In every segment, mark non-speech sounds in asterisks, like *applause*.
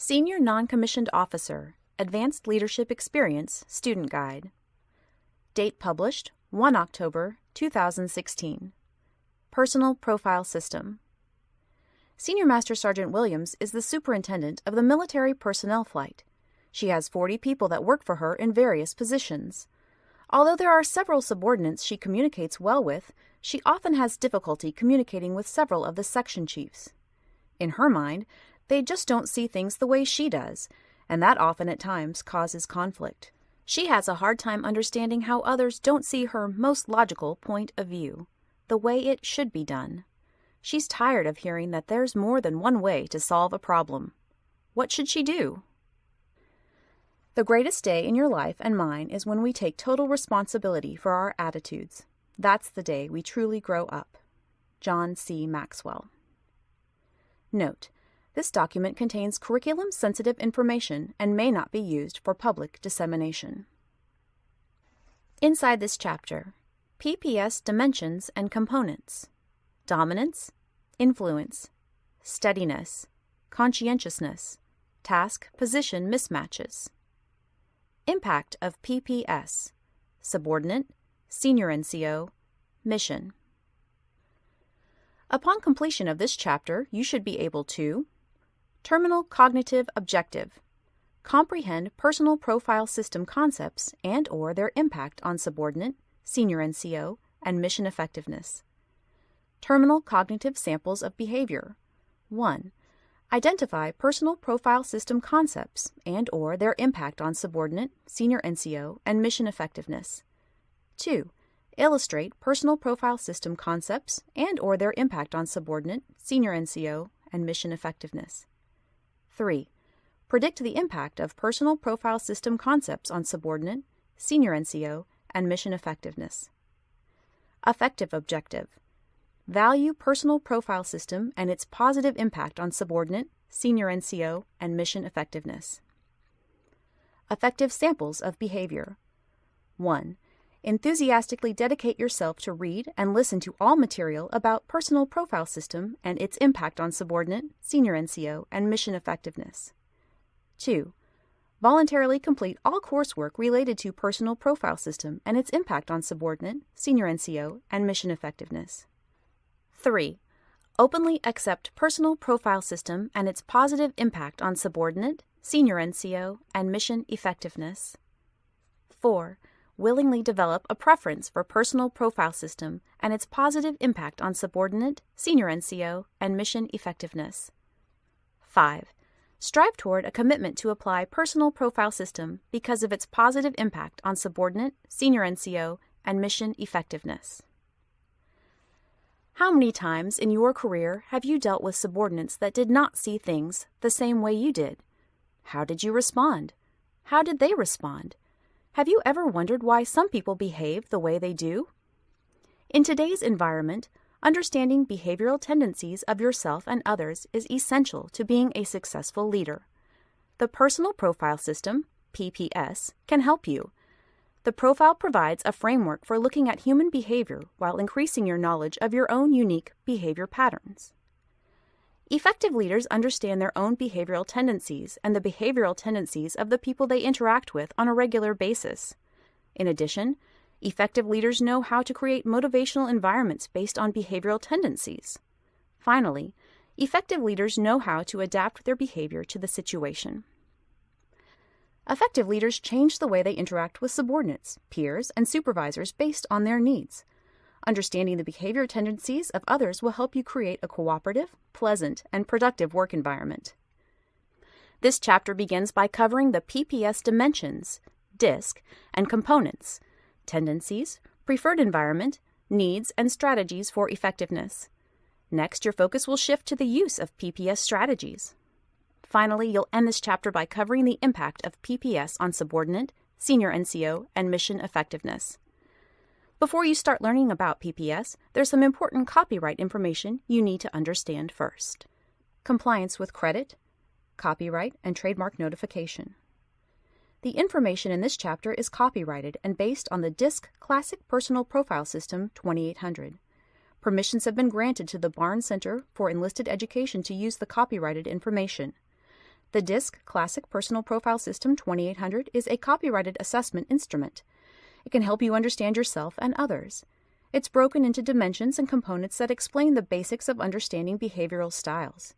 Senior Non-Commissioned Officer, Advanced Leadership Experience Student Guide. Date published 1 October 2016. Personal Profile System. Senior Master Sergeant Williams is the superintendent of the Military Personnel Flight. She has 40 people that work for her in various positions. Although there are several subordinates she communicates well with, she often has difficulty communicating with several of the section chiefs. In her mind, they just don't see things the way she does, and that often at times causes conflict. She has a hard time understanding how others don't see her most logical point of view, the way it should be done. She's tired of hearing that there's more than one way to solve a problem. What should she do? The greatest day in your life and mine is when we take total responsibility for our attitudes. That's the day we truly grow up. John C. Maxwell. Note: This document contains curriculum sensitive information and may not be used for public dissemination. Inside this chapter, PPS dimensions and components dominance, influence, steadiness, conscientiousness, task position mismatches. Impact of PPS Subordinate, Senior NCO, Mission. Upon completion of this chapter, you should be able to Terminal Cognitive Objective Comprehend personal profile system concepts and or their impact on subordinate, senior NCO, and mission effectiveness. Terminal cognitive samples of behavior. 1. Identify personal profile system concepts and or their impact on subordinate, senior NCO, and mission effectiveness. 2. Illustrate personal profile system concepts and or their impact on subordinate, senior NCO, and mission effectiveness. 3. Predict the impact of personal profile system concepts on subordinate, senior NCO, and mission effectiveness. Effective objective. Value personal profile system and its positive impact on subordinate, senior NCO, and mission effectiveness. Effective samples of behavior. 1. Enthusiastically dedicate yourself to read and listen to all material about personal profile system and its impact on subordinate, senior NCO, and mission effectiveness. 2. Voluntarily complete all coursework related to personal profile system and its impact on subordinate, senior NCO, and mission effectiveness. 3. Openly accept personal profile system and its positive impact on subordinate, senior NCO, and mission effectiveness. 4. Willingly develop a preference for personal profile system and its positive impact on subordinate, senior NCO, and mission effectiveness. 5. Strive toward a commitment to apply personal profile system because of its positive impact on subordinate, senior NCO, and mission effectiveness. How many times in your career have you dealt with subordinates that did not see things the same way you did? How did you respond? How did they respond? Have you ever wondered why some people behave the way they do? In today's environment, understanding behavioral tendencies of yourself and others is essential to being a successful leader. The Personal Profile System, PPS, can help you. The profile provides a framework for looking at human behavior while increasing your knowledge of your own unique behavior patterns. Effective leaders understand their own behavioral tendencies and the behavioral tendencies of the people they interact with on a regular basis. In addition, effective leaders know how to create motivational environments based on behavioral tendencies. Finally, effective leaders know how to adapt their behavior to the situation. Effective leaders change the way they interact with subordinates, peers, and supervisors based on their needs. Understanding the behavior tendencies of others will help you create a cooperative, pleasant, and productive work environment. This chapter begins by covering the PPS dimensions, DISC, and components, tendencies, preferred environment, needs, and strategies for effectiveness. Next, your focus will shift to the use of PPS strategies. Finally, you'll end this chapter by covering the impact of PPS on subordinate, senior NCO, and mission effectiveness. Before you start learning about PPS, there's some important copyright information you need to understand first. Compliance with credit, copyright, and trademark notification. The information in this chapter is copyrighted and based on the DISC Classic Personal Profile System 2800. Permissions have been granted to the Barnes Center for Enlisted Education to use the copyrighted information. The DISC Classic Personal Profile System 2800 is a copyrighted assessment instrument. It can help you understand yourself and others. It's broken into dimensions and components that explain the basics of understanding behavioral styles.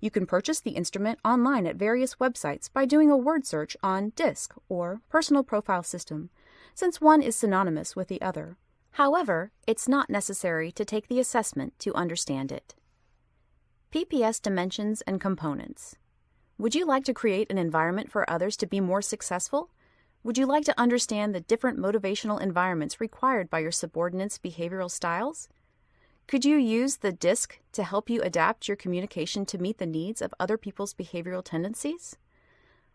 You can purchase the instrument online at various websites by doing a word search on DISC or Personal Profile System, since one is synonymous with the other. However, it's not necessary to take the assessment to understand it. PPS Dimensions and Components Would you like to create an environment for others to be more successful? Would you like to understand the different motivational environments required by your subordinates' behavioral styles? Could you use the DISC to help you adapt your communication to meet the needs of other people's behavioral tendencies?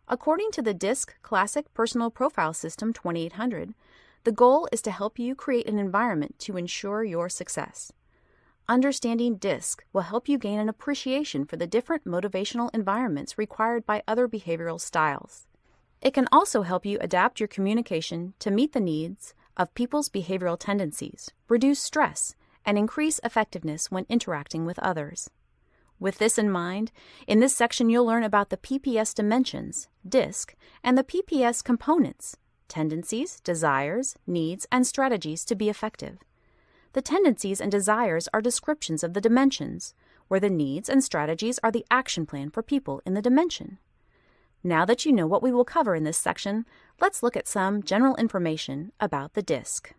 According to the DISC Classic Personal Profile System 2800, the goal is to help you create an environment to ensure your success. Understanding DISC will help you gain an appreciation for the different motivational environments required by other behavioral styles. It can also help you adapt your communication to meet the needs of people's behavioral tendencies, reduce stress, and increase effectiveness when interacting with others. With this in mind, in this section you'll learn about the PPS dimensions, DISC, and the PPS components, tendencies, desires, needs, and strategies to be effective. The tendencies and desires are descriptions of the dimensions, where the needs and strategies are the action plan for people in the dimension. Now that you know what we will cover in this section, let's look at some general information about the DISC.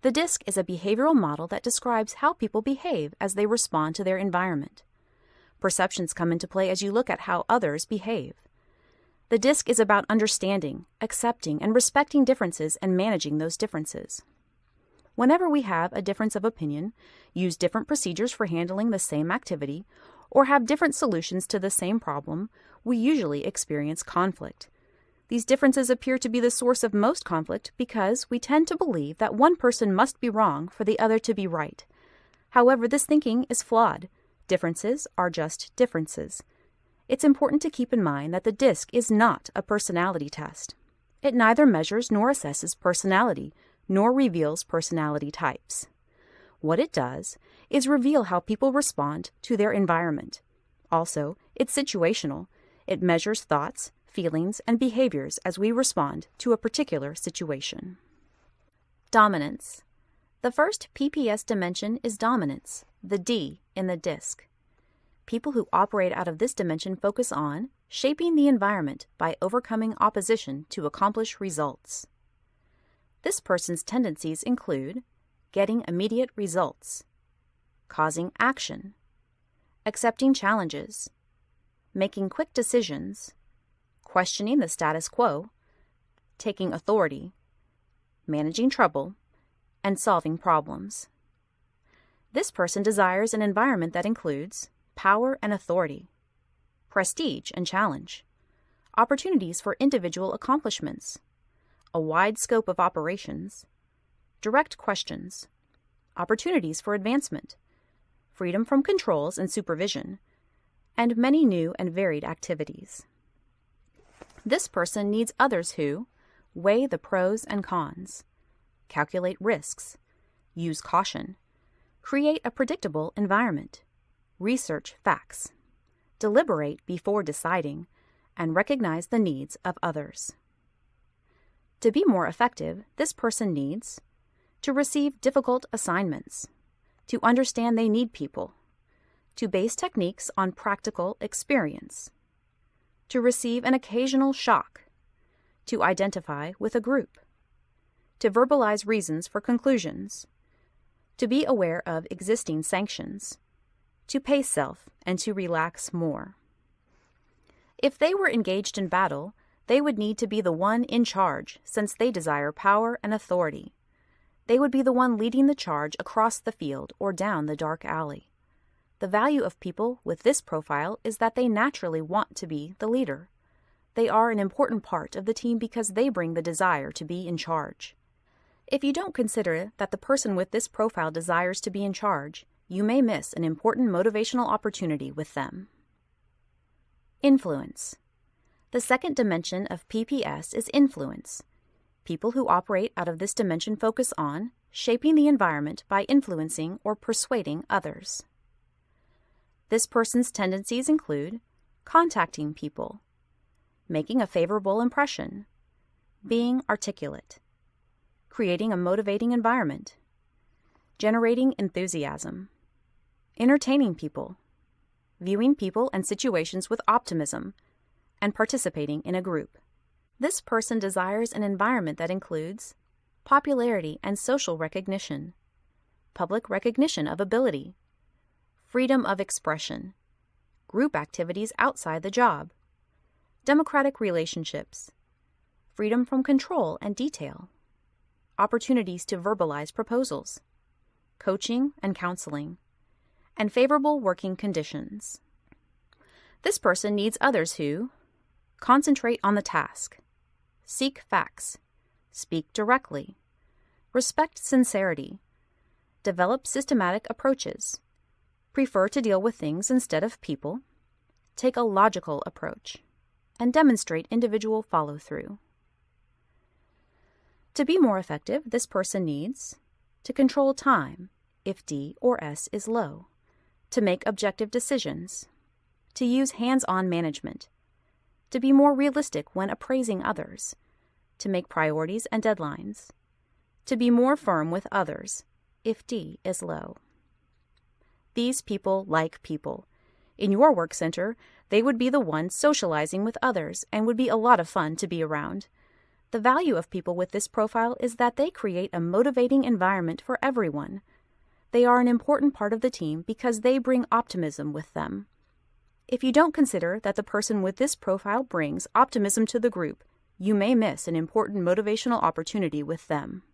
The DISC is a behavioral model that describes how people behave as they respond to their environment. Perceptions come into play as you look at how others behave. The DISC is about understanding, accepting, and respecting differences and managing those differences. Whenever we have a difference of opinion, use different procedures for handling the same activity, or have different solutions to the same problem, we usually experience conflict. These differences appear to be the source of most conflict because we tend to believe that one person must be wrong for the other to be right. However, this thinking is flawed. Differences are just differences. It's important to keep in mind that the DISC is not a personality test. It neither measures nor assesses personality, nor reveals personality types. What it does is reveal how people respond to their environment. Also, it's situational, it measures thoughts, feelings, and behaviors as we respond to a particular situation. Dominance. The first PPS dimension is dominance, the D in the DISC. People who operate out of this dimension focus on shaping the environment by overcoming opposition to accomplish results. This person's tendencies include getting immediate results, causing action, accepting challenges, making quick decisions, questioning the status quo, taking authority, managing trouble, and solving problems. This person desires an environment that includes power and authority, prestige and challenge, opportunities for individual accomplishments, a wide scope of operations, direct questions, opportunities for advancement, freedom from controls and supervision, and many new and varied activities. This person needs others who weigh the pros and cons, calculate risks, use caution, create a predictable environment, research facts, deliberate before deciding, and recognize the needs of others. To be more effective, this person needs to receive difficult assignments, to understand they need people, to base techniques on practical experience, to receive an occasional shock, to identify with a group, to verbalize reasons for conclusions, to be aware of existing sanctions, to pace self, and to relax more. If they were engaged in battle, they would need to be the one in charge since they desire power and authority. They would be the one leading the charge across the field or down the dark alley. The value of people with this profile is that they naturally want to be the leader. They are an important part of the team because they bring the desire to be in charge. If you don't consider that the person with this profile desires to be in charge, you may miss an important motivational opportunity with them. Influence. The second dimension of PPS is influence. People who operate out of this dimension focus on shaping the environment by influencing or persuading others. This person's tendencies include contacting people, making a favorable impression, being articulate, creating a motivating environment, generating enthusiasm, entertaining people, viewing people and situations with optimism, and participating in a group. This person desires an environment that includes popularity and social recognition, public recognition of ability, freedom of expression, group activities outside the job, democratic relationships, freedom from control and detail, opportunities to verbalize proposals, coaching and counseling, and favorable working conditions. This person needs others who concentrate on the task, seek facts, speak directly, respect sincerity, develop systematic approaches, prefer to deal with things instead of people, take a logical approach, and demonstrate individual follow through. To be more effective, this person needs to control time if D or S is low, to make objective decisions, to use hands on management, to be more realistic when appraising others, to make priorities and deadlines, to be more firm with others if D is low. These people like people. In your work center, they would be the ones socializing with others and would be a lot of fun to be around. The value of people with this profile is that they create a motivating environment for everyone. They are an important part of the team because they bring optimism with them. If you don't consider that the person with this profile brings optimism to the group, you may miss an important motivational opportunity with them.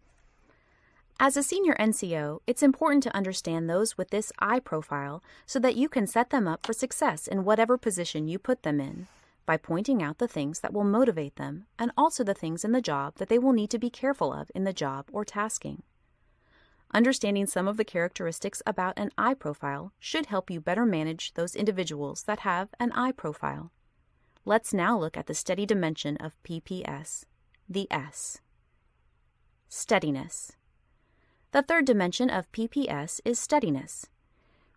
As a senior NCO, it's important to understand those with this I profile so that you can set them up for success in whatever position you put them in by pointing out the things that will motivate them and also the things in the job that they will need to be careful of in the job or tasking. Understanding some of the characteristics about an I profile should help you better manage those individuals that have an I profile. Let's now look at the steady dimension of PPS, the S. Steadiness. The third dimension of PPS is steadiness.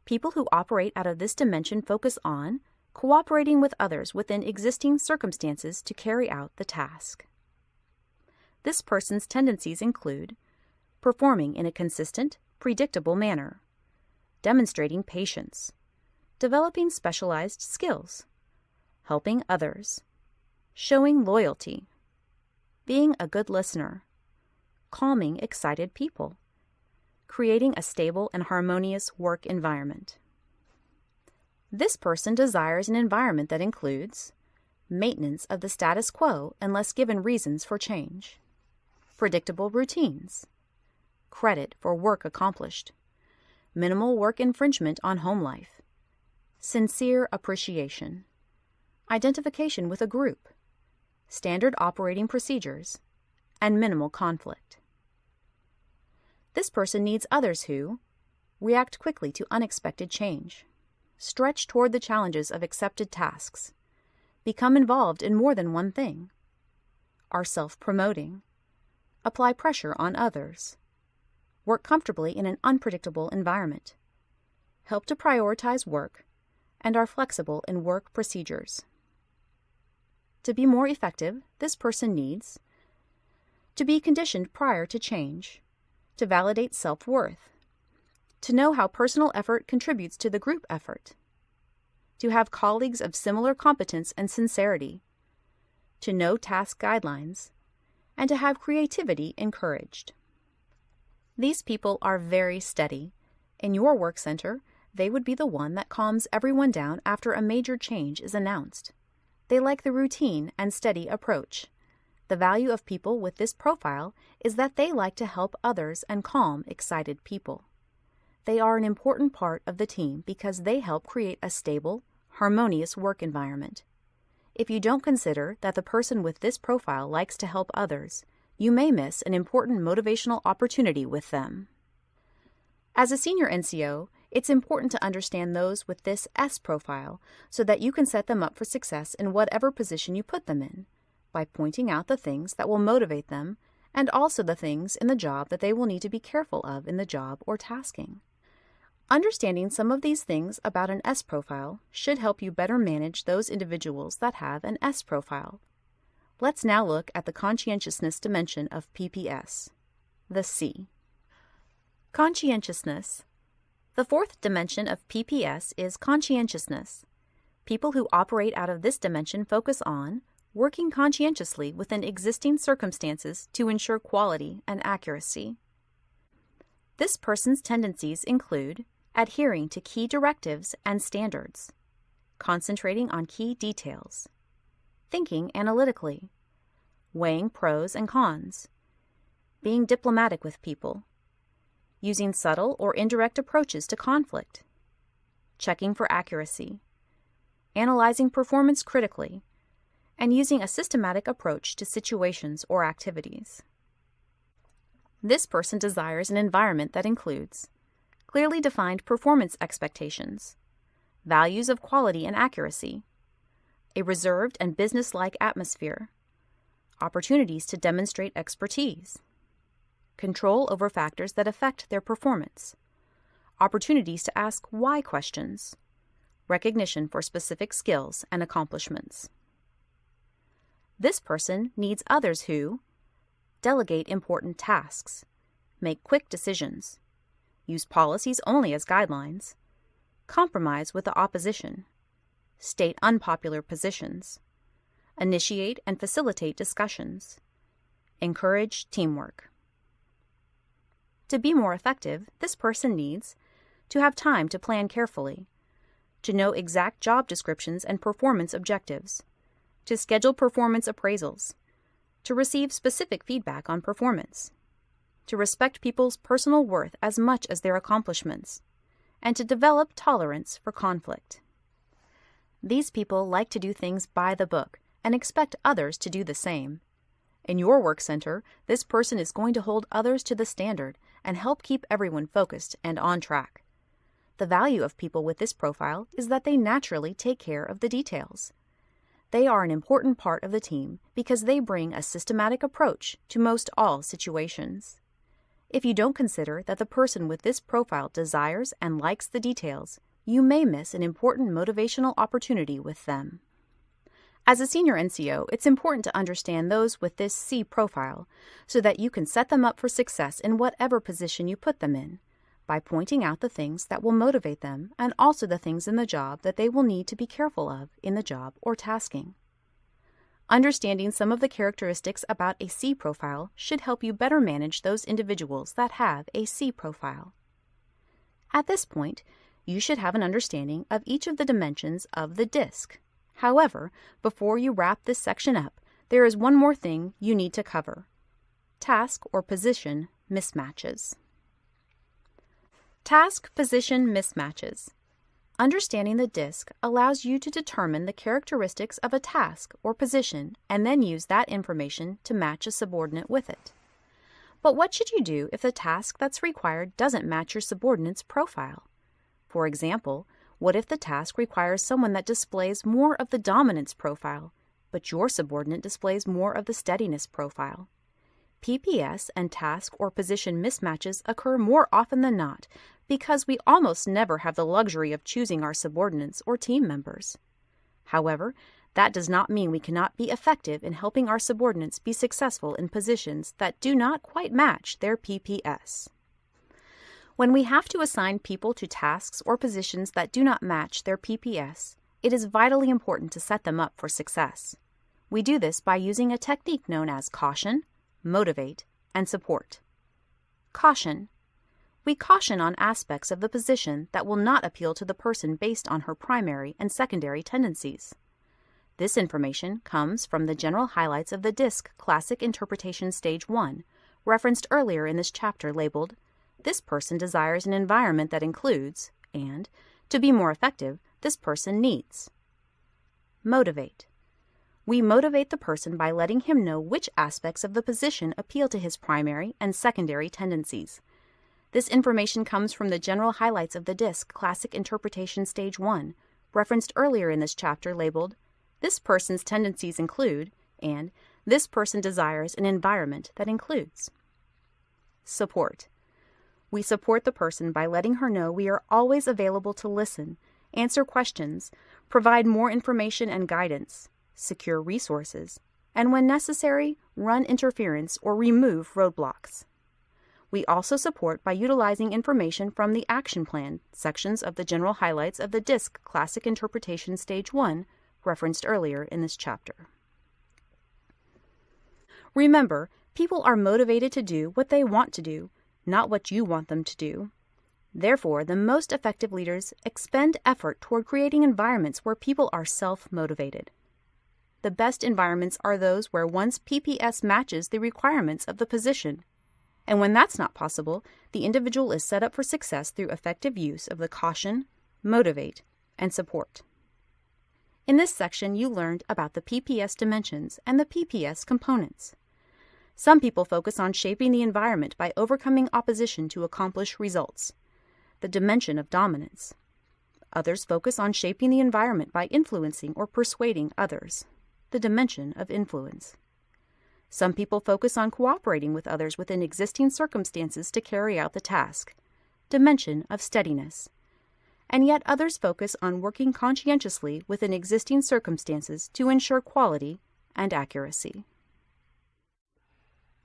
People who operate out of this dimension focus on cooperating with others within existing circumstances to carry out the task. This person's tendencies include performing in a consistent, predictable manner, demonstrating patience, developing specialized skills, helping others, showing loyalty, being a good listener, calming excited people, creating a stable and harmonious work environment. This person desires an environment that includes maintenance of the status quo unless given reasons for change, predictable routines, credit for work accomplished, minimal work infringement on home life, sincere appreciation, identification with a group, standard operating procedures, and minimal conflict. This person needs others who react quickly to unexpected change, stretch toward the challenges of accepted tasks, become involved in more than one thing, are self promoting, apply pressure on others, work comfortably in an unpredictable environment, help to prioritize work, and are flexible in work procedures. To be more effective, this person needs to be conditioned prior to change to validate self worth, to know how personal effort contributes to the group effort, to have colleagues of similar competence and sincerity, to know task guidelines, and to have creativity encouraged. These people are very steady. In your work center, they would be the one that calms everyone down after a major change is announced. They like the routine and steady approach. The value of people with this profile is that they like to help others and calm excited people. They are an important part of the team because they help create a stable, harmonious work environment. If you don't consider that the person with this profile likes to help others, you may miss an important motivational opportunity with them. As a senior NCO, it's important to understand those with this S profile so that you can set them up for success in whatever position you put them in by pointing out the things that will motivate them and also the things in the job that they will need to be careful of in the job or tasking. Understanding some of these things about an S profile should help you better manage those individuals that have an S profile. Let's now look at the conscientiousness dimension of PPS, the C. Conscientiousness. The fourth dimension of PPS is conscientiousness. People who operate out of this dimension focus on working conscientiously within existing circumstances to ensure quality and accuracy. This person's tendencies include adhering to key directives and standards, concentrating on key details, thinking analytically, weighing pros and cons, being diplomatic with people, using subtle or indirect approaches to conflict, checking for accuracy, analyzing performance critically, and using a systematic approach to situations or activities. This person desires an environment that includes clearly defined performance expectations, values of quality and accuracy, a reserved and business-like atmosphere, opportunities to demonstrate expertise, control over factors that affect their performance, opportunities to ask why questions, recognition for specific skills and accomplishments. This person needs others who delegate important tasks, make quick decisions, use policies only as guidelines, compromise with the opposition, state unpopular positions, initiate and facilitate discussions, encourage teamwork. To be more effective, this person needs to have time to plan carefully, to know exact job descriptions and performance objectives, to schedule performance appraisals, to receive specific feedback on performance, to respect people's personal worth as much as their accomplishments, and to develop tolerance for conflict. These people like to do things by the book and expect others to do the same. In your work center, this person is going to hold others to the standard and help keep everyone focused and on track. The value of people with this profile is that they naturally take care of the details. They are an important part of the team because they bring a systematic approach to most all situations. If you don't consider that the person with this profile desires and likes the details, you may miss an important motivational opportunity with them. As a senior NCO, it's important to understand those with this C profile so that you can set them up for success in whatever position you put them in by pointing out the things that will motivate them and also the things in the job that they will need to be careful of in the job or tasking. Understanding some of the characteristics about a C profile should help you better manage those individuals that have a C profile. At this point, you should have an understanding of each of the dimensions of the DISC. However, before you wrap this section up, there is one more thing you need to cover task or position mismatches. Task position mismatches. Understanding the DISC allows you to determine the characteristics of a task or position and then use that information to match a subordinate with it. But what should you do if the task that's required doesn't match your subordinate's profile? For example, what if the task requires someone that displays more of the dominance profile, but your subordinate displays more of the steadiness profile? PPS and task or position mismatches occur more often than not because we almost never have the luxury of choosing our subordinates or team members. However, that does not mean we cannot be effective in helping our subordinates be successful in positions that do not quite match their PPS. When we have to assign people to tasks or positions that do not match their PPS, it is vitally important to set them up for success. We do this by using a technique known as caution, motivate, and support. Caution. We caution on aspects of the position that will not appeal to the person based on her primary and secondary tendencies. This information comes from the general highlights of the DISC Classic Interpretation Stage 1, referenced earlier in this chapter labeled, This person desires an environment that includes, and, to be more effective, this person needs. Motivate. We motivate the person by letting him know which aspects of the position appeal to his primary and secondary tendencies. This information comes from the general highlights of the DISC Classic Interpretation Stage 1, referenced earlier in this chapter labeled, This person's tendencies include, and This person desires an environment that includes. Support. We support the person by letting her know we are always available to listen, answer questions, provide more information and guidance, secure resources, and when necessary, run interference or remove roadblocks. We also support by utilizing information from the Action Plan sections of the general highlights of the DISC Classic Interpretation Stage 1 referenced earlier in this chapter. Remember, people are motivated to do what they want to do, not what you want them to do. Therefore, the most effective leaders expend effort toward creating environments where people are self motivated. The best environments are those where one's PPS matches the requirements of the position and when that's not possible, the individual is set up for success through effective use of the caution, motivate, and support. In this section, you learned about the PPS dimensions and the PPS components. Some people focus on shaping the environment by overcoming opposition to accomplish results, the dimension of dominance. Others focus on shaping the environment by influencing or persuading others, the dimension of influence. Some people focus on cooperating with others within existing circumstances to carry out the task, dimension of steadiness. And yet others focus on working conscientiously within existing circumstances to ensure quality and accuracy.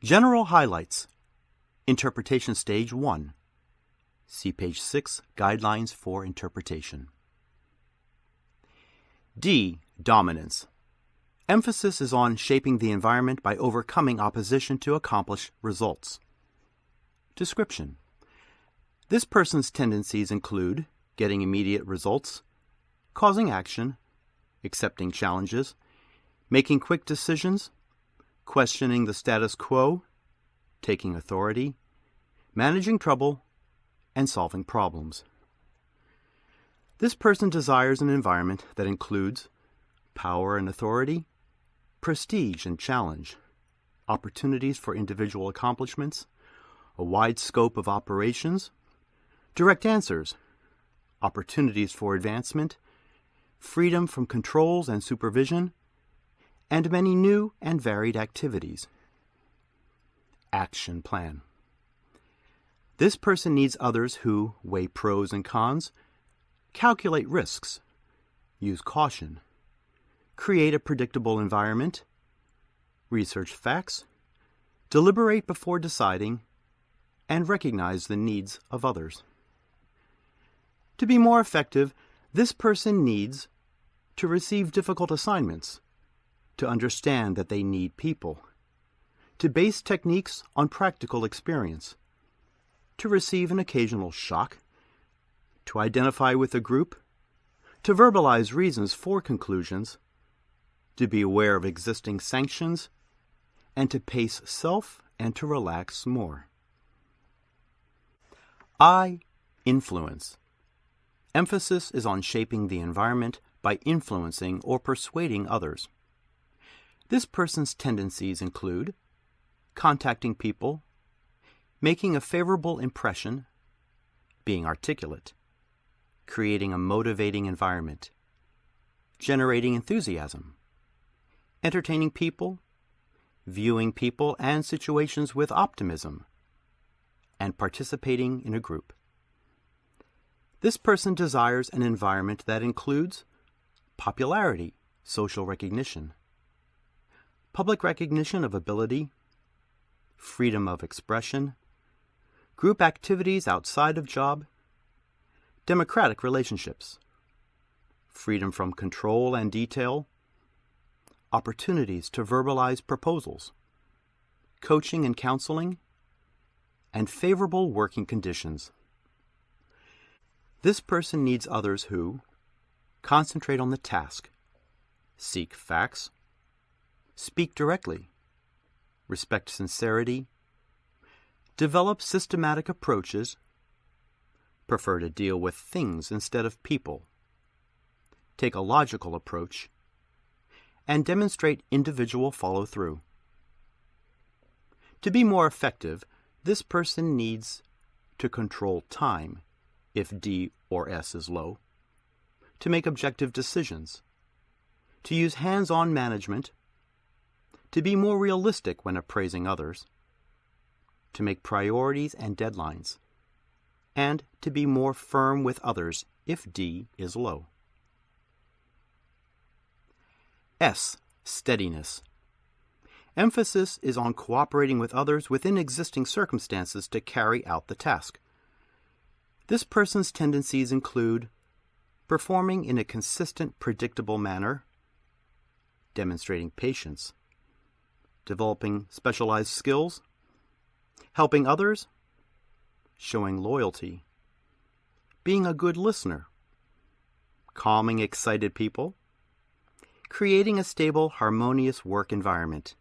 General Highlights Interpretation Stage 1 See page 6, Guidelines for Interpretation. D. Dominance Emphasis is on shaping the environment by overcoming opposition to accomplish results. Description This person's tendencies include getting immediate results, causing action, accepting challenges, making quick decisions, questioning the status quo, taking authority, managing trouble, and solving problems. This person desires an environment that includes power and authority, prestige and challenge, opportunities for individual accomplishments, a wide scope of operations, direct answers, opportunities for advancement, freedom from controls and supervision, and many new and varied activities. Action Plan This person needs others who weigh pros and cons, calculate risks, use caution, create a predictable environment, research facts, deliberate before deciding, and recognize the needs of others. To be more effective, this person needs to receive difficult assignments, to understand that they need people, to base techniques on practical experience, to receive an occasional shock, to identify with a group, to verbalize reasons for conclusions, to be aware of existing sanctions, and to pace self and to relax more. I influence. Emphasis is on shaping the environment by influencing or persuading others. This person's tendencies include contacting people, making a favorable impression, being articulate, creating a motivating environment, generating enthusiasm, entertaining people, viewing people and situations with optimism, and participating in a group. This person desires an environment that includes popularity, social recognition, public recognition of ability, freedom of expression, group activities outside of job, democratic relationships, freedom from control and detail, opportunities to verbalize proposals, coaching and counseling, and favorable working conditions. This person needs others who concentrate on the task, seek facts, speak directly, respect sincerity, develop systematic approaches, prefer to deal with things instead of people, take a logical approach, and demonstrate individual follow through. To be more effective, this person needs to control time if D or S is low, to make objective decisions, to use hands on management, to be more realistic when appraising others, to make priorities and deadlines, and to be more firm with others if D is low. S. Steadiness. Emphasis is on cooperating with others within existing circumstances to carry out the task. This person's tendencies include performing in a consistent, predictable manner, demonstrating patience, developing specialized skills, helping others, showing loyalty, being a good listener, calming excited people, creating a stable, harmonious work environment.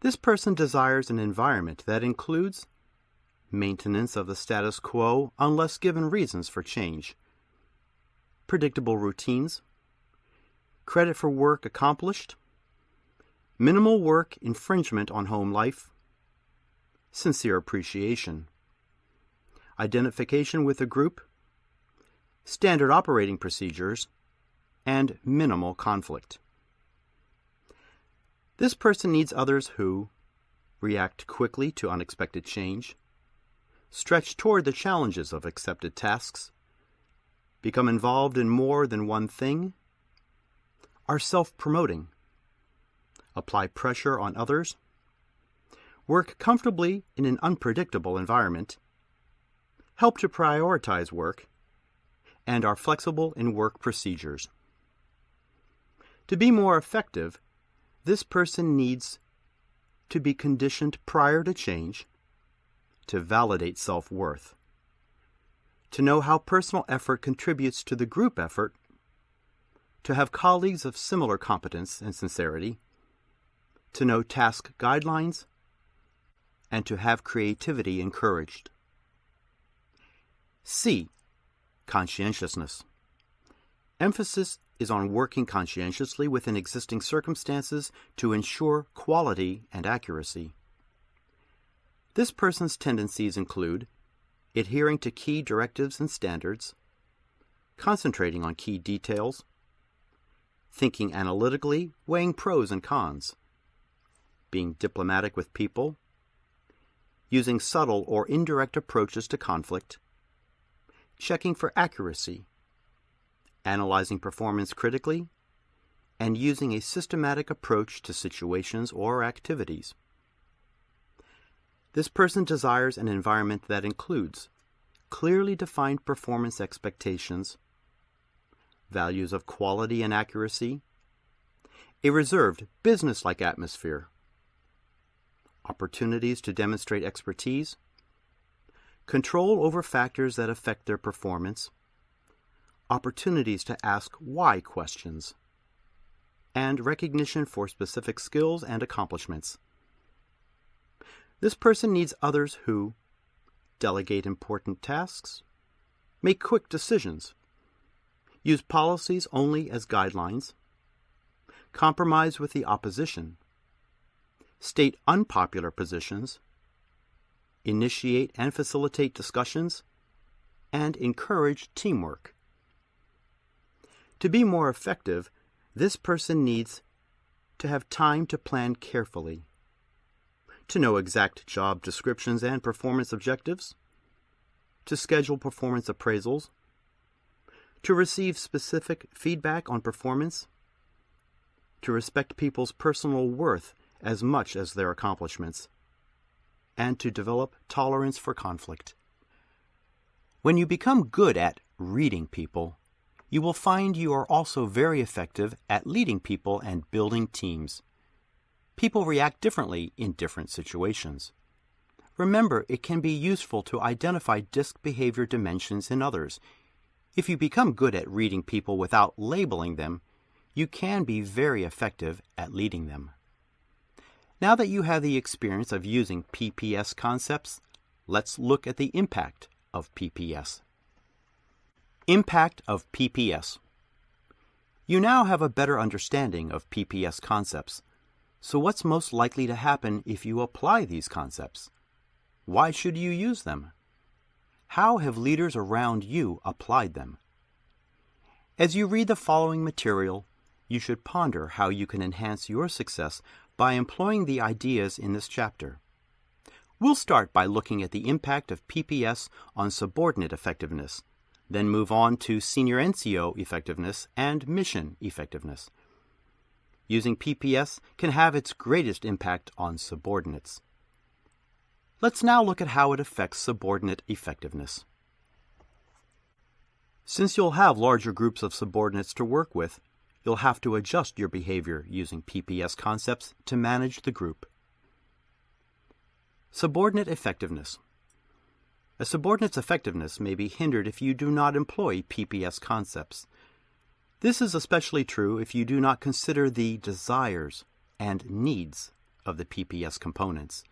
This person desires an environment that includes maintenance of the status quo unless given reasons for change, predictable routines, credit for work accomplished, minimal work infringement on home life, sincere appreciation, identification with a group, standard operating procedures, and minimal conflict. This person needs others who react quickly to unexpected change, stretch toward the challenges of accepted tasks, become involved in more than one thing, are self promoting, apply pressure on others, work comfortably in an unpredictable environment, help to prioritize work, and are flexible in work procedures. To be more effective, this person needs to be conditioned prior to change, to validate self worth, to know how personal effort contributes to the group effort, to have colleagues of similar competence and sincerity, to know task guidelines, and to have creativity encouraged. C. Conscientiousness. Emphasis is on working conscientiously within existing circumstances to ensure quality and accuracy. This person's tendencies include adhering to key directives and standards, concentrating on key details, thinking analytically, weighing pros and cons, being diplomatic with people, using subtle or indirect approaches to conflict, checking for accuracy, analyzing performance critically, and using a systematic approach to situations or activities. This person desires an environment that includes clearly defined performance expectations, values of quality and accuracy, a reserved, business-like atmosphere, opportunities to demonstrate expertise, control over factors that affect their performance, opportunities to ask why questions, and recognition for specific skills and accomplishments. This person needs others who delegate important tasks, make quick decisions, use policies only as guidelines, compromise with the opposition, state unpopular positions, initiate and facilitate discussions, and encourage teamwork. To be more effective, this person needs to have time to plan carefully, to know exact job descriptions and performance objectives, to schedule performance appraisals, to receive specific feedback on performance, to respect people's personal worth as much as their accomplishments, and to develop tolerance for conflict. When you become good at reading people, you will find you are also very effective at leading people and building teams. People react differently in different situations. Remember, it can be useful to identify disc behavior dimensions in others. If you become good at reading people without labeling them, you can be very effective at leading them. Now that you have the experience of using PPS concepts, let's look at the impact of PPS. Impact of PPS. You now have a better understanding of PPS concepts. So what's most likely to happen if you apply these concepts? Why should you use them? How have leaders around you applied them? As you read the following material, you should ponder how you can enhance your success by employing the ideas in this chapter. We'll start by looking at the impact of PPS on subordinate effectiveness, then move on to senior NCO effectiveness and mission effectiveness. Using PPS can have its greatest impact on subordinates. Let's now look at how it affects subordinate effectiveness. Since you'll have larger groups of subordinates to work with, you'll have to adjust your behavior using PPS concepts to manage the group. Subordinate effectiveness. A subordinate's effectiveness may be hindered if you do not employ PPS concepts. This is especially true if you do not consider the desires and needs of the PPS components.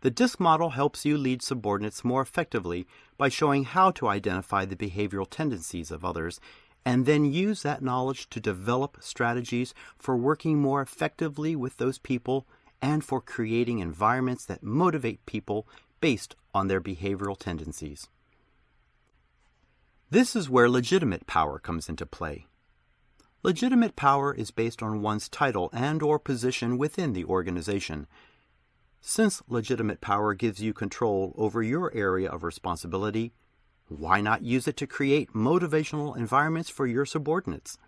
The DISC model helps you lead subordinates more effectively by showing how to identify the behavioral tendencies of others and then use that knowledge to develop strategies for working more effectively with those people and for creating environments that motivate people based on their behavioral tendencies. This is where legitimate power comes into play. Legitimate power is based on one's title and or position within the organization since legitimate power gives you control over your area of responsibility, why not use it to create motivational environments for your subordinates?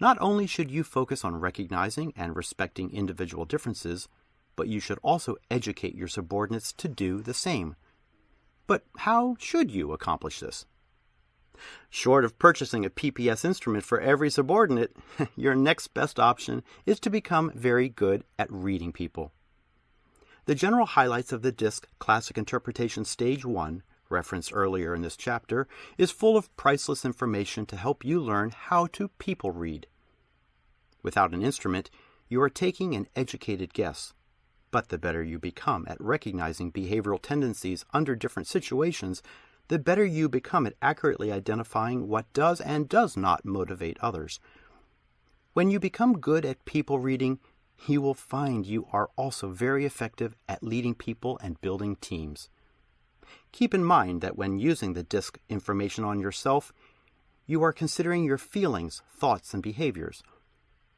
Not only should you focus on recognizing and respecting individual differences, but you should also educate your subordinates to do the same. But how should you accomplish this? Short of purchasing a PPS instrument for every subordinate, *laughs* your next best option is to become very good at reading people. The general highlights of the DISC Classic Interpretation Stage 1, referenced earlier in this chapter, is full of priceless information to help you learn how to people read. Without an instrument, you are taking an educated guess. But the better you become at recognizing behavioral tendencies under different situations, the better you become at accurately identifying what does and does not motivate others. When you become good at people reading, you will find you are also very effective at leading people and building teams. Keep in mind that when using the DISC information on yourself, you are considering your feelings, thoughts, and behaviors.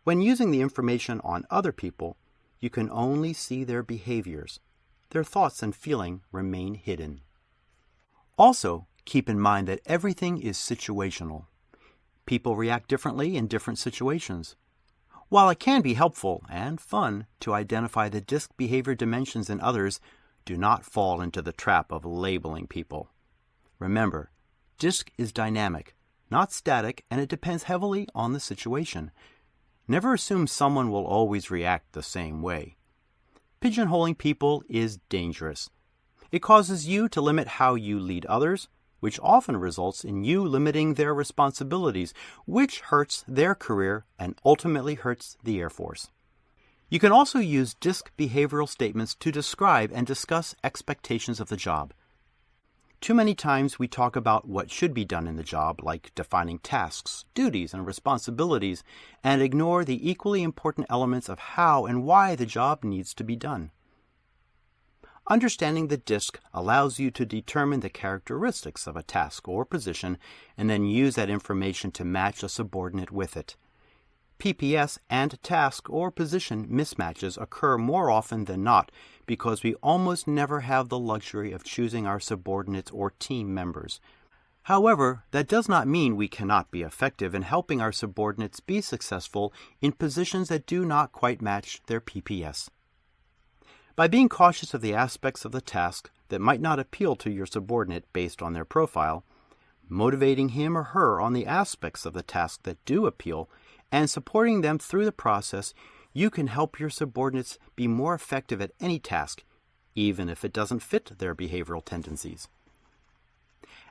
When using the information on other people, you can only see their behaviors. Their thoughts and feeling remain hidden. Also, keep in mind that everything is situational. People react differently in different situations. While it can be helpful and fun to identify the disc behavior dimensions in others, do not fall into the trap of labeling people. Remember, DISC is dynamic, not static, and it depends heavily on the situation. Never assume someone will always react the same way. Pigeonholing people is dangerous. It causes you to limit how you lead others, which often results in you limiting their responsibilities, which hurts their career and ultimately hurts the Air Force. You can also use DISC behavioral statements to describe and discuss expectations of the job. Too many times we talk about what should be done in the job, like defining tasks, duties, and responsibilities, and ignore the equally important elements of how and why the job needs to be done. Understanding the DISC allows you to determine the characteristics of a task or position and then use that information to match a subordinate with it. PPS and task or position mismatches occur more often than not because we almost never have the luxury of choosing our subordinates or team members. However, that does not mean we cannot be effective in helping our subordinates be successful in positions that do not quite match their PPS. By being cautious of the aspects of the task that might not appeal to your subordinate based on their profile, motivating him or her on the aspects of the task that do appeal, and supporting them through the process, you can help your subordinates be more effective at any task, even if it doesn't fit their behavioral tendencies.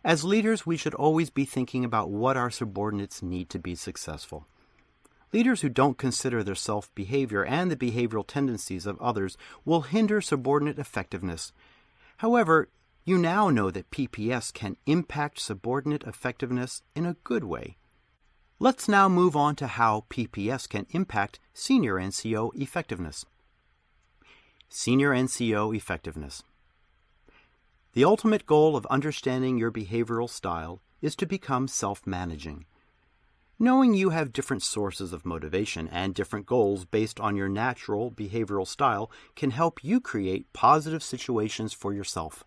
As leaders, we should always be thinking about what our subordinates need to be successful. Leaders who don't consider their self behavior and the behavioral tendencies of others will hinder subordinate effectiveness. However, you now know that PPS can impact subordinate effectiveness in a good way. Let's now move on to how PPS can impact senior NCO effectiveness. Senior NCO effectiveness. The ultimate goal of understanding your behavioral style is to become self managing. Knowing you have different sources of motivation and different goals based on your natural behavioral style can help you create positive situations for yourself.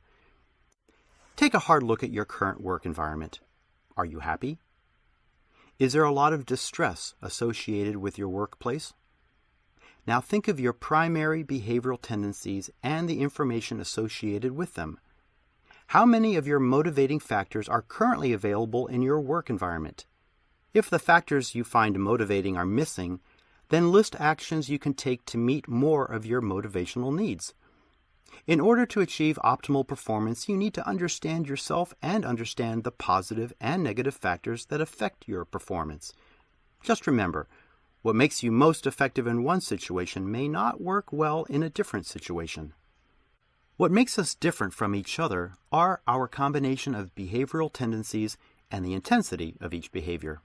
Take a hard look at your current work environment. Are you happy? Is there a lot of distress associated with your workplace? Now think of your primary behavioral tendencies and the information associated with them. How many of your motivating factors are currently available in your work environment? If the factors you find motivating are missing, then list actions you can take to meet more of your motivational needs. In order to achieve optimal performance, you need to understand yourself and understand the positive and negative factors that affect your performance. Just remember, what makes you most effective in one situation may not work well in a different situation. What makes us different from each other are our combination of behavioral tendencies and the intensity of each behavior.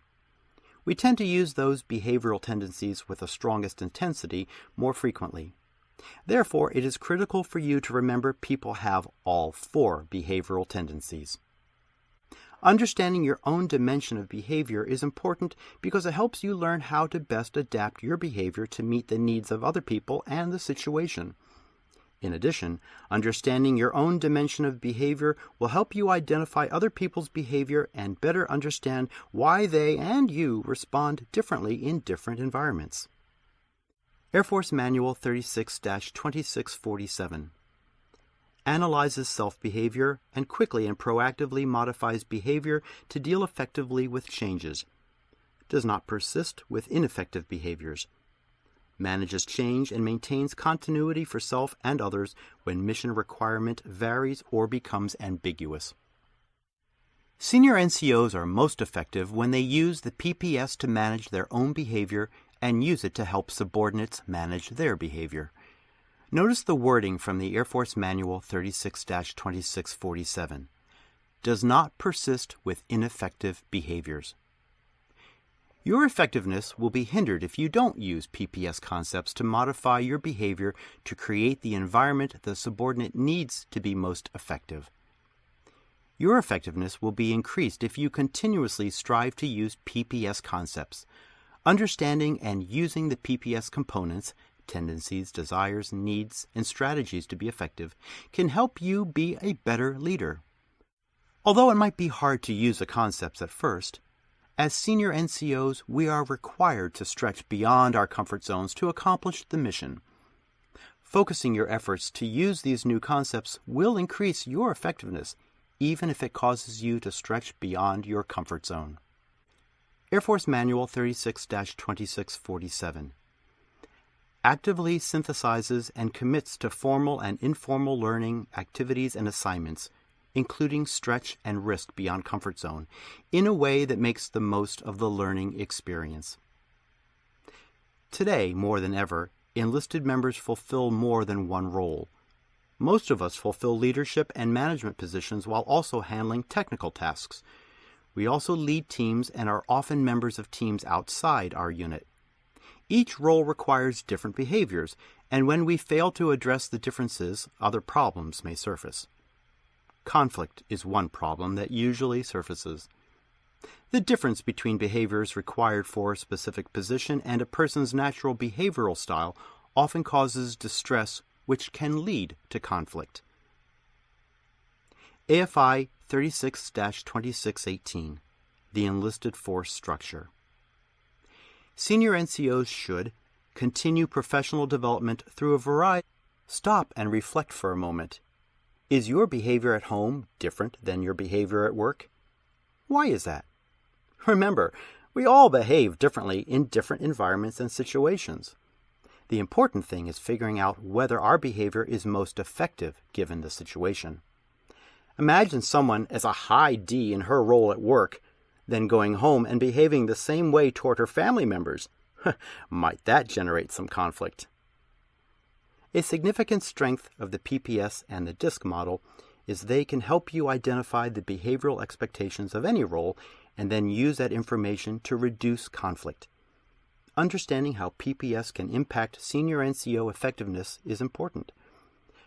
We tend to use those behavioral tendencies with the strongest intensity more frequently. Therefore, it is critical for you to remember people have all four behavioral tendencies. Understanding your own dimension of behavior is important because it helps you learn how to best adapt your behavior to meet the needs of other people and the situation. In addition, understanding your own dimension of behavior will help you identify other people's behavior and better understand why they and you respond differently in different environments. Air Force Manual 36 2647 analyzes self behavior and quickly and proactively modifies behavior to deal effectively with changes, does not persist with ineffective behaviors. Manages change, and maintains continuity for self and others when mission requirement varies or becomes ambiguous. Senior NCOs are most effective when they use the PPS to manage their own behavior and use it to help subordinates manage their behavior. Notice the wording from the Air Force Manual 36 2647 does not persist with ineffective behaviors. Your effectiveness will be hindered if you don't use PPS concepts to modify your behavior to create the environment the subordinate needs to be most effective. Your effectiveness will be increased if you continuously strive to use PPS concepts. Understanding and using the PPS components, tendencies, desires, needs, and strategies to be effective, can help you be a better leader. Although it might be hard to use the concepts at first, as senior NCOs, we are required to stretch beyond our comfort zones to accomplish the mission. Focusing your efforts to use these new concepts will increase your effectiveness, even if it causes you to stretch beyond your comfort zone. Air Force Manual 36 2647 actively synthesizes and commits to formal and informal learning activities and assignments including stretch and risk beyond comfort zone, in a way that makes the most of the learning experience. Today, more than ever, enlisted members fulfill more than one role. Most of us fulfill leadership and management positions while also handling technical tasks. We also lead teams and are often members of teams outside our unit. Each role requires different behaviors, and when we fail to address the differences, other problems may surface. Conflict is one problem that usually surfaces. The difference between behaviors required for a specific position and a person's natural behavioral style often causes distress, which can lead to conflict. AFI 36 2618 The Enlisted Force Structure. Senior NCOs should continue professional development through a variety. Stop and reflect for a moment is your behavior at home different than your behavior at work? Why is that? Remember, we all behave differently in different environments and situations. The important thing is figuring out whether our behavior is most effective given the situation. Imagine someone as a high D in her role at work, then going home and behaving the same way toward her family members. *laughs* Might that generate some conflict? A significant strength of the PPS and the DISC model is they can help you identify the behavioral expectations of any role and then use that information to reduce conflict. Understanding how PPS can impact senior NCO effectiveness is important.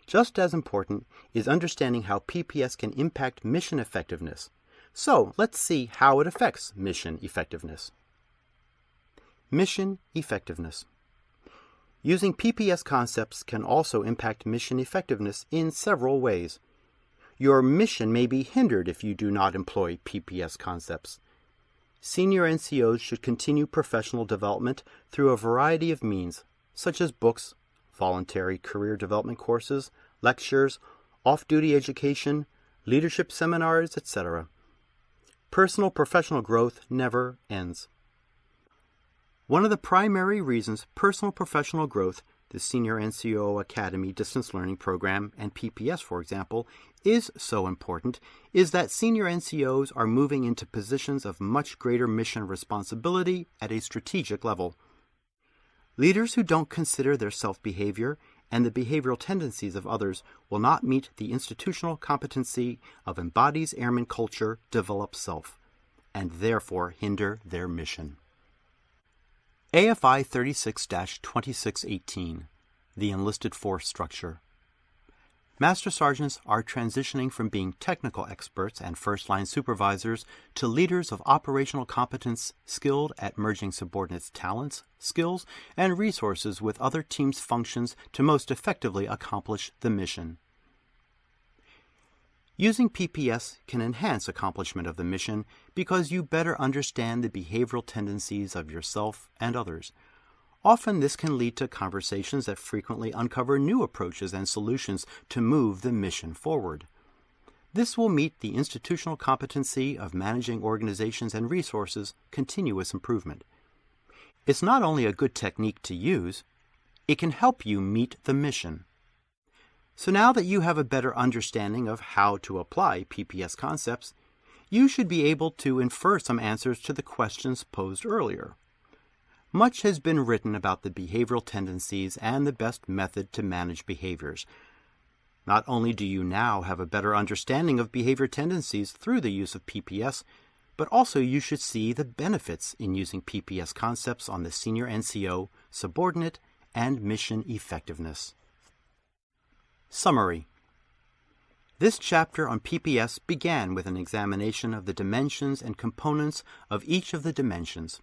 Just as important is understanding how PPS can impact mission effectiveness. So let's see how it affects mission effectiveness. Mission effectiveness. Using PPS concepts can also impact mission effectiveness in several ways. Your mission may be hindered if you do not employ PPS concepts. Senior NCOs should continue professional development through a variety of means, such as books, voluntary career development courses, lectures, off duty education, leadership seminars, etc. Personal professional growth never ends. One of the primary reasons personal professional growth, the Senior NCO Academy Distance Learning Program, and PPS, for example, is so important is that senior NCOs are moving into positions of much greater mission responsibility at a strategic level. Leaders who don't consider their self behavior and the behavioral tendencies of others will not meet the institutional competency of embodies airman culture develop self, and therefore hinder their mission. AFI 36 2618 The Enlisted Force Structure Master Sergeants are transitioning from being technical experts and first line supervisors to leaders of operational competence skilled at merging subordinates' talents, skills, and resources with other teams' functions to most effectively accomplish the mission. Using PPS can enhance accomplishment of the mission because you better understand the behavioral tendencies of yourself and others Often this can lead to conversations that frequently uncover new approaches and solutions to move the mission forward. This will meet the institutional competency of managing organizations and resources continuous improvement. It's not only a good technique to use, it can help you meet the mission. So now that you have a better understanding of how to apply PPS concepts, you should be able to infer some answers to the questions posed earlier. Much has been written about the behavioral tendencies and the best method to manage behaviors. Not only do you now have a better understanding of behavior tendencies through the use of PPS, but also you should see the benefits in using PPS concepts on the senior NCO, subordinate, and mission effectiveness. Summary This chapter on PPS began with an examination of the dimensions and components of each of the dimensions.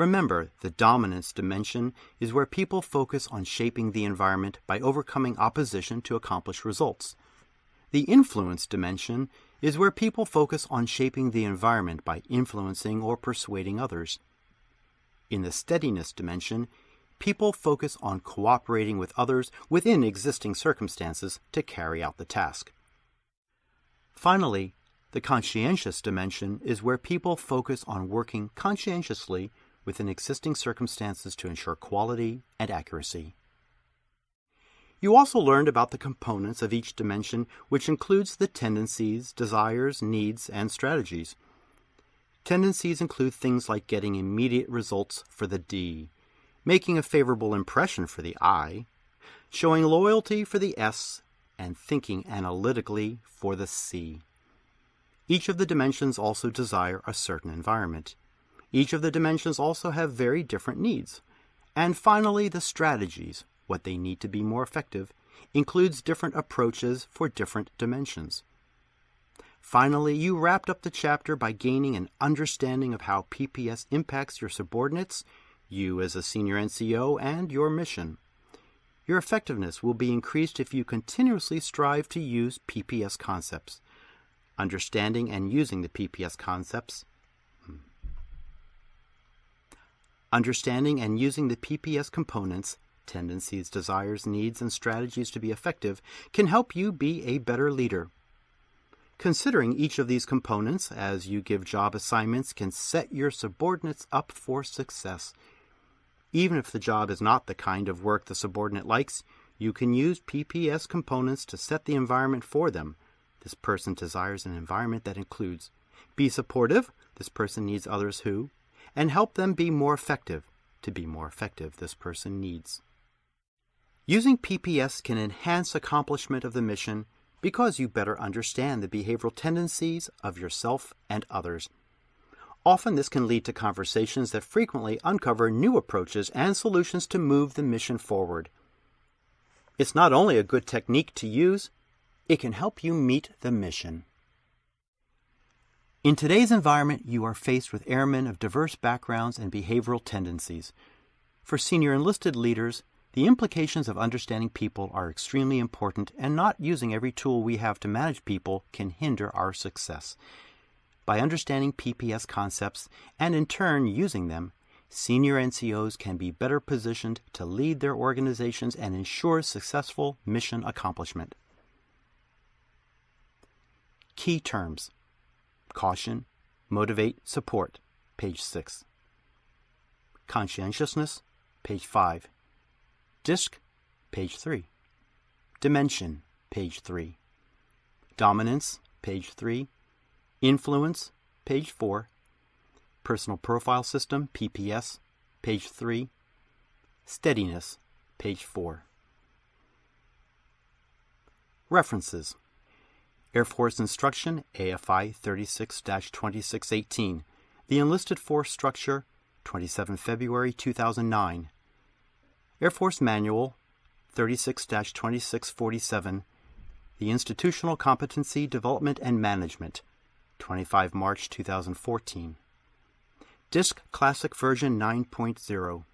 Remember, the dominance dimension is where people focus on shaping the environment by overcoming opposition to accomplish results. The influence dimension is where people focus on shaping the environment by influencing or persuading others. In the steadiness dimension, people focus on cooperating with others within existing circumstances to carry out the task. Finally, the conscientious dimension is where people focus on working conscientiously within existing circumstances to ensure quality and accuracy. You also learned about the components of each dimension, which includes the tendencies, desires, needs, and strategies. Tendencies include things like getting immediate results for the D, making a favorable impression for the I, showing loyalty for the S, and thinking analytically for the C. Each of the dimensions also desire a certain environment. Each of the dimensions also have very different needs. And finally, the strategies, what they need to be more effective, includes different approaches for different dimensions. Finally, you wrapped up the chapter by gaining an understanding of how PPS impacts your subordinates, you as a senior NCO, and your mission. Your effectiveness will be increased if you continuously strive to use PPS concepts. Understanding and using the PPS concepts Understanding and using the PPS components, tendencies, desires, needs, and strategies to be effective, can help you be a better leader. Considering each of these components as you give job assignments can set your subordinates up for success. Even if the job is not the kind of work the subordinate likes, you can use PPS components to set the environment for them. This person desires an environment that includes be supportive, this person needs others who, and help them be more effective. To be more effective, this person needs. Using PPS can enhance accomplishment of the mission because you better understand the behavioral tendencies of yourself and others. Often this can lead to conversations that frequently uncover new approaches and solutions to move the mission forward. It's not only a good technique to use, it can help you meet the mission. In today's environment, you are faced with airmen of diverse backgrounds and behavioral tendencies. For senior enlisted leaders, the implications of understanding people are extremely important, and not using every tool we have to manage people can hinder our success. By understanding PPS concepts and in turn using them, senior NCOs can be better positioned to lead their organizations and ensure successful mission accomplishment. Key terms Caution, Motivate, Support, page 6. Conscientiousness, page 5. DISC, page 3. Dimension, page 3. Dominance, page 3. Influence, page 4. Personal Profile System, PPS, page 3. Steadiness, page 4. References Air Force Instruction, AFI 36 2618. The Enlisted Force Structure, 27 February 2009. Air Force Manual, 36 2647. The Institutional Competency Development and Management, 25 March 2014. DISC Classic Version 9.0.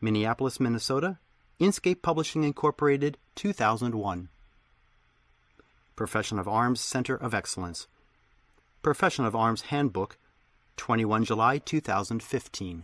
Minneapolis, Minnesota. Inscape Publishing Incorporated, 2001. Profession of Arms Center of Excellence. Profession of Arms Handbook, 21 July 2015.